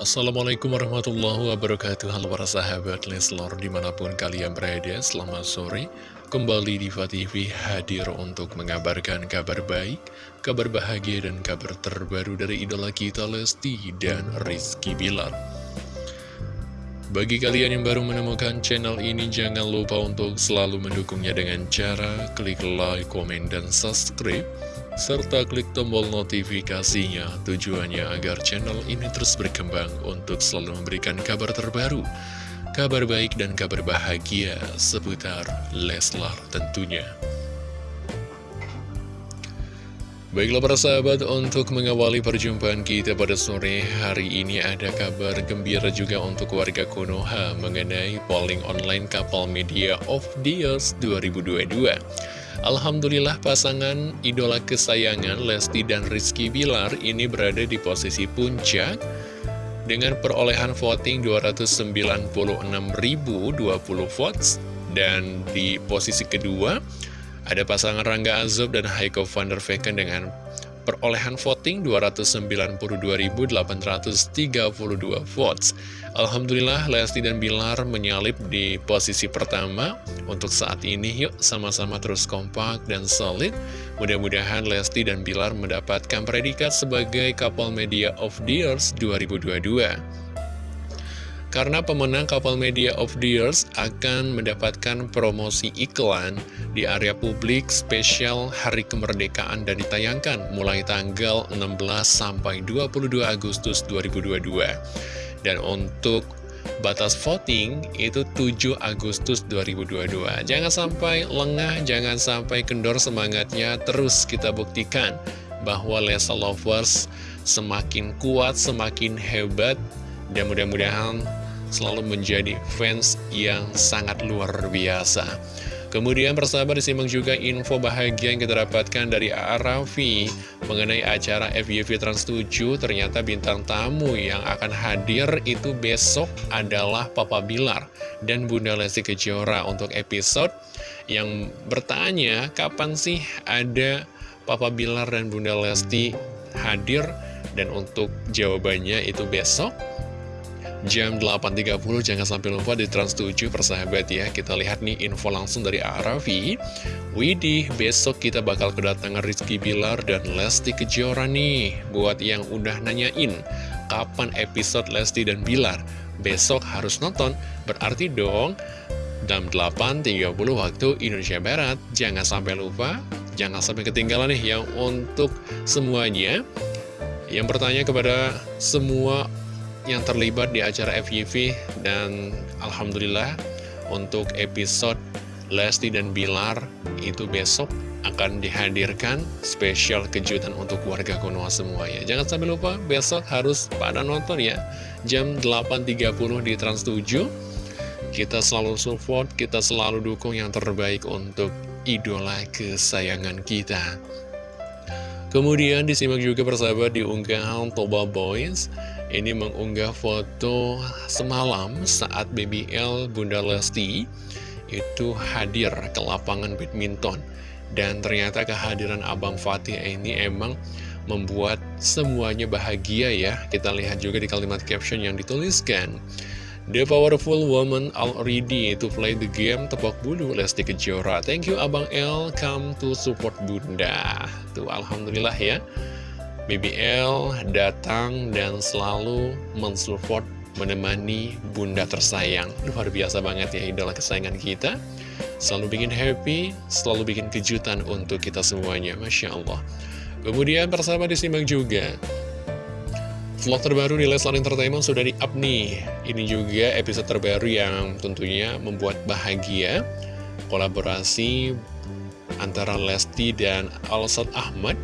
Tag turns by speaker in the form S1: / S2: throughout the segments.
S1: Assalamualaikum warahmatullahi wabarakatuh. Halo para sahabat Leslor di mana pun kalian berada Selamat sore. Kembali di TV hadir untuk mengabarkan kabar baik Kabar bahagia dan kabar terbaru dari idola kita Lesti dan Rizky Bilar. Bagi kalian yang baru menemukan channel ini Jangan lupa untuk selalu mendukungnya dengan cara Klik like, komen, dan subscribe serta klik tombol notifikasinya tujuannya agar channel ini terus berkembang untuk selalu memberikan kabar terbaru, kabar baik dan kabar bahagia seputar Leslar tentunya. Baiklah para sahabat, untuk mengawali perjumpaan kita pada sore hari ini ada kabar gembira juga untuk warga Konoha mengenai polling online kapal media of years 2022. Alhamdulillah pasangan idola kesayangan Lesti dan Rizky Bilar ini berada di posisi puncak dengan perolehan voting 296.020 votes. Dan di posisi kedua ada pasangan Rangga Azob dan Heiko van der Vecken dengan perolehan voting 292.832 votes. Alhamdulillah Lesti dan Bilar menyalip di posisi pertama untuk saat ini. Yuk sama-sama terus kompak dan solid. Mudah-mudahan Lesti dan Bilar mendapatkan predikat sebagai Couple Media of the Years 2022. Karena pemenang Kapal Media of the Years akan mendapatkan promosi iklan di area publik spesial Hari Kemerdekaan dan ditayangkan mulai tanggal 16 sampai 22 Agustus 2022. Dan untuk batas voting itu 7 Agustus 2022. Jangan sampai lengah, jangan sampai kendor semangatnya, terus kita buktikan bahwa Lesa Lovers semakin kuat, semakin hebat, dan mudah-mudahan selalu menjadi fans yang sangat luar biasa. Kemudian persahabat disimak juga info bahagia yang kita dapatkan dari A.A. Raffi mengenai acara FYV Trans 7. Ternyata bintang tamu yang akan hadir itu besok adalah Papa Bilar dan Bunda Lesti Kejora untuk episode yang bertanya kapan sih ada Papa Bilar dan Bunda Lesti hadir dan untuk jawabannya itu besok jam 8.30 jangan sampai lupa di Trans 7 persahabat ya. Kita lihat nih info langsung dari Aravi. Widih besok kita bakal kedatangan Rizky Bilar dan Lesti Kejora nih. Buat yang udah nanyain kapan episode Lesti dan Bilar? Besok harus nonton. Berarti dong jam 8.30 waktu Indonesia Barat. Jangan sampai lupa jangan sampai ketinggalan nih yang untuk semuanya. Yang bertanya kepada semua yang terlibat di acara FYV dan Alhamdulillah untuk episode Lesti dan Bilar itu besok akan dihadirkan spesial kejutan untuk warga Konoha semuanya. Jangan sampai lupa besok harus pada nonton ya. Jam 8.30 di Trans 7. Kita selalu support, kita selalu dukung yang terbaik untuk idola kesayangan kita. Kemudian disimak juga persahabat di unggahan Toba Boys Ini mengunggah foto semalam saat BBL Bunda Lesti Itu hadir ke lapangan badminton. Dan ternyata kehadiran Abang Fatih ini emang membuat semuanya bahagia ya. Kita lihat juga di kalimat caption yang dituliskan. The powerful woman already to play the game tebak bulu Lesti Kejora. Thank you Abang L. Come to support Bunda. Tuh Alhamdulillah ya BBL datang dan selalu mensupport menemani Bunda tersayang. Luar biasa banget ya idola kesayangan kita. Selalu bikin happy, selalu bikin kejutan untuk kita semuanya. Masya Allah. Kemudian persahabat disimak juga. Vlog terbaru di Leslar Entertainment sudah di-up nih. Ini juga episode terbaru yang tentunya membuat bahagia Kolaborasi antara Lesti dan Alsat Ahmad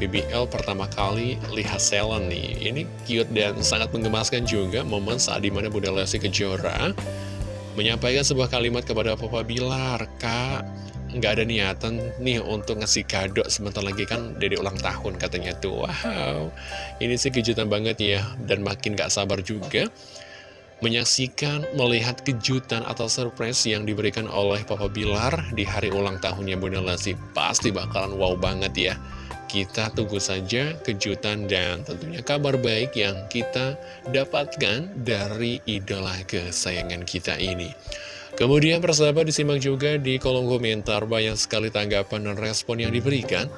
S1: BBL pertama kali lihat Selen nih. Ini cute dan sangat menggemaskan juga Momen saat di mana Bunda Lesti Kejora Menyampaikan sebuah kalimat kepada Papa Bilar Kak, nggak ada niatan nih untuk ngasih kado sebentar lagi kan dari ulang tahun katanya tuh. Wow ini sih kejutan banget ya dan makin gak sabar juga menyaksikan melihat kejutan atau surprise yang diberikan oleh Papa Bilar di hari ulang tahunnya Bunda Lesti. Pasti bakalan wow banget ya kita tunggu saja kejutan dan tentunya kabar baik yang kita dapatkan dari idola kesayangan kita ini. Kemudian persahabat disimak juga di kolom komentar banyak sekali tanggapan dan respon yang diberikan.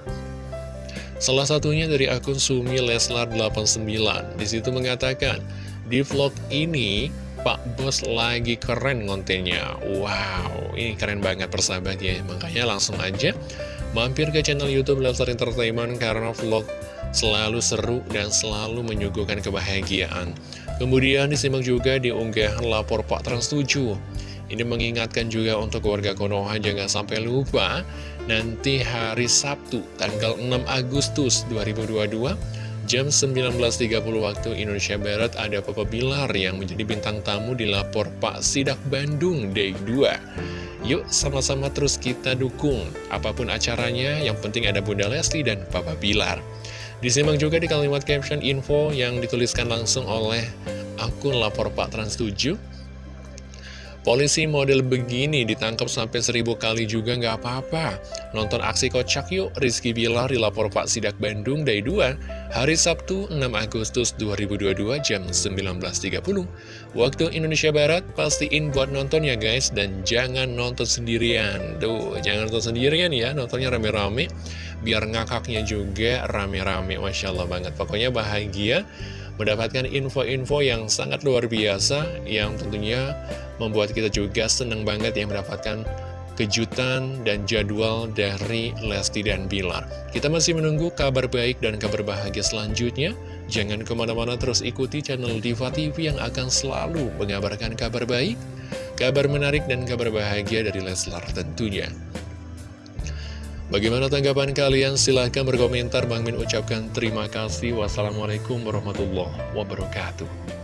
S1: Salah satunya dari akun Sumi Leslar 89 Di situ mengatakan, di vlog ini Pak Bos lagi keren kontennya Wow, ini keren banget persahabat ya Makanya langsung aja mampir ke channel Youtube Leslar Entertainment Karena vlog selalu seru dan selalu menyuguhkan kebahagiaan Kemudian disimak juga di unggahan lapor Pak Trans 7 ini mengingatkan juga untuk warga Konoha jangan sampai lupa nanti hari Sabtu tanggal 6 Agustus 2022 jam 19.30 waktu Indonesia Barat ada Papa Bilar yang menjadi bintang tamu di lapor Pak Sidak Bandung Day 2. Yuk sama-sama terus kita dukung apa pun acaranya yang penting ada Bunda Lesti dan Papa Bilar. Disimak juga di kalimat caption info yang dituliskan langsung oleh akun lapor Pak Trans 7 Polisi model begini ditangkap sampai seribu kali juga nggak apa-apa. Nonton aksi kocak yuk, Rizky Bilar dilapor Pak Sidak Bandung Day 2, hari Sabtu 6 Agustus 2022 jam 19.30. Waktu Indonesia Barat, pastiin buat nonton ya guys, dan jangan nonton sendirian. Tuh, jangan nonton sendirian ya, nontonnya rame-rame, biar ngakaknya juga rame-rame, Masya Allah banget. Pokoknya bahagia mendapatkan info-info yang sangat luar biasa yang tentunya membuat kita juga senang banget yang mendapatkan kejutan dan jadwal dari Lesti dan Bilar. Kita masih menunggu kabar baik dan kabar bahagia selanjutnya. Jangan ke mana-mana terus ikuti channel Diva TV yang akan selalu mengabarkan kabar baik, kabar menarik, dan kabar bahagia dari Leslar tentunya. Bagaimana tanggapan kalian? Silahkan berkomentar. Bang Min ucapkan terima kasih. Wassalamualaikum warahmatullahi wabarakatuh.